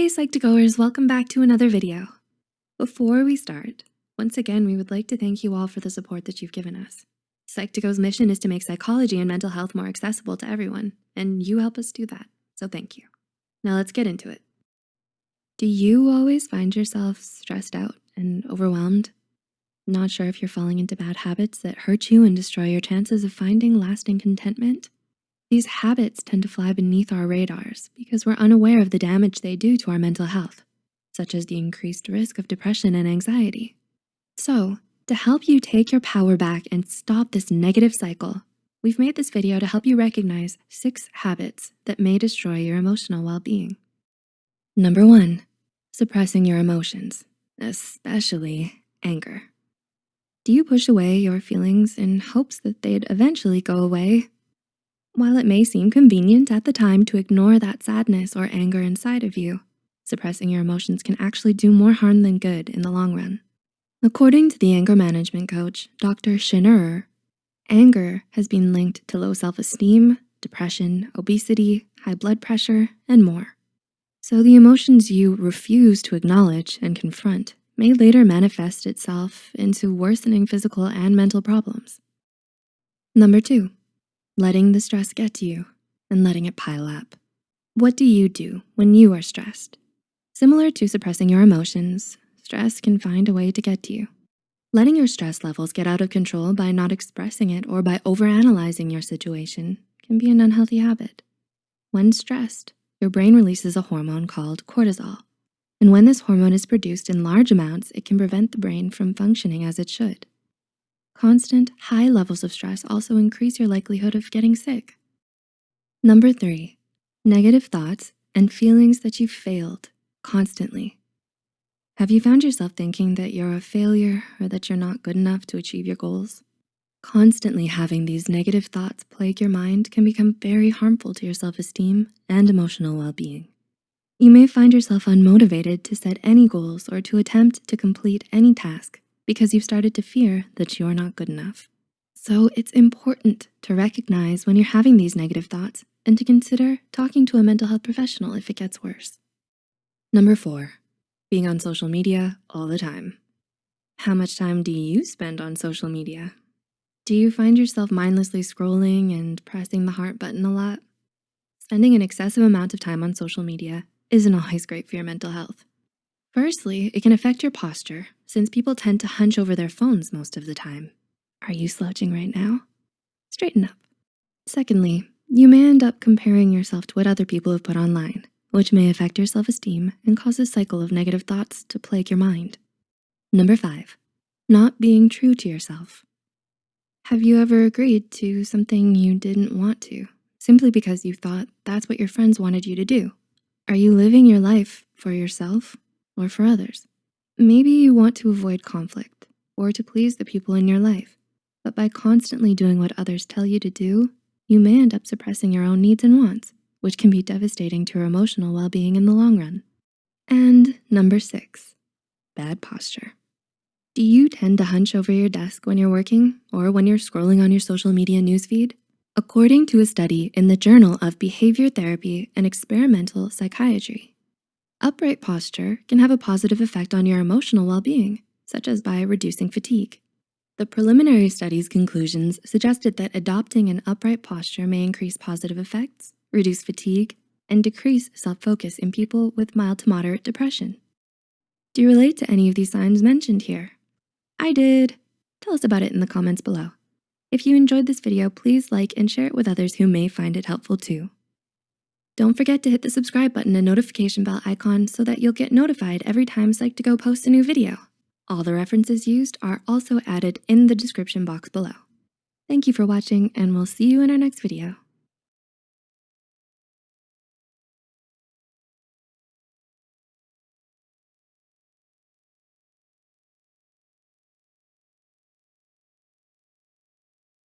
Hey Psych2Goers, welcome back to another video. Before we start, once again, we would like to thank you all for the support that you've given us. Psych2Go's mission is to make psychology and mental health more accessible to everyone, and you help us do that, so thank you. Now let's get into it. Do you always find yourself stressed out and overwhelmed? Not sure if you're falling into bad habits that hurt you and destroy your chances of finding lasting contentment? These habits tend to fly beneath our radars because we're unaware of the damage they do to our mental health, such as the increased risk of depression and anxiety. So to help you take your power back and stop this negative cycle, we've made this video to help you recognize six habits that may destroy your emotional well-being. Number one, suppressing your emotions, especially anger. Do you push away your feelings in hopes that they'd eventually go away while it may seem convenient at the time to ignore that sadness or anger inside of you, suppressing your emotions can actually do more harm than good in the long run. According to the anger management coach, Dr. Schinnerer, anger has been linked to low self-esteem, depression, obesity, high blood pressure, and more. So the emotions you refuse to acknowledge and confront may later manifest itself into worsening physical and mental problems. Number two, letting the stress get to you and letting it pile up. What do you do when you are stressed? Similar to suppressing your emotions, stress can find a way to get to you. Letting your stress levels get out of control by not expressing it or by overanalyzing your situation can be an unhealthy habit. When stressed, your brain releases a hormone called cortisol. And when this hormone is produced in large amounts, it can prevent the brain from functioning as it should. Constant high levels of stress also increase your likelihood of getting sick. Number three, negative thoughts and feelings that you've failed constantly. Have you found yourself thinking that you're a failure or that you're not good enough to achieve your goals? Constantly having these negative thoughts plague your mind can become very harmful to your self-esteem and emotional well-being. You may find yourself unmotivated to set any goals or to attempt to complete any task because you've started to fear that you're not good enough. So it's important to recognize when you're having these negative thoughts and to consider talking to a mental health professional if it gets worse. Number four, being on social media all the time. How much time do you spend on social media? Do you find yourself mindlessly scrolling and pressing the heart button a lot? Spending an excessive amount of time on social media isn't always great for your mental health. Firstly, it can affect your posture since people tend to hunch over their phones most of the time. Are you slouching right now? Straighten up. Secondly, you may end up comparing yourself to what other people have put online, which may affect your self-esteem and cause a cycle of negative thoughts to plague your mind. Number five, not being true to yourself. Have you ever agreed to something you didn't want to, simply because you thought that's what your friends wanted you to do? Are you living your life for yourself or for others. Maybe you want to avoid conflict or to please the people in your life, but by constantly doing what others tell you to do, you may end up suppressing your own needs and wants, which can be devastating to your emotional well-being in the long run. And number six, bad posture. Do you tend to hunch over your desk when you're working or when you're scrolling on your social media newsfeed? According to a study in the Journal of Behavior Therapy and Experimental Psychiatry, Upright posture can have a positive effect on your emotional well-being, such as by reducing fatigue. The preliminary study's conclusions suggested that adopting an upright posture may increase positive effects, reduce fatigue, and decrease self-focus in people with mild to moderate depression. Do you relate to any of these signs mentioned here? I did. Tell us about it in the comments below. If you enjoyed this video, please like and share it with others who may find it helpful too. Don't forget to hit the subscribe button and notification bell icon so that you'll get notified every time Psych2Go posts a new video. All the references used are also added in the description box below. Thank you for watching and we'll see you in our next video.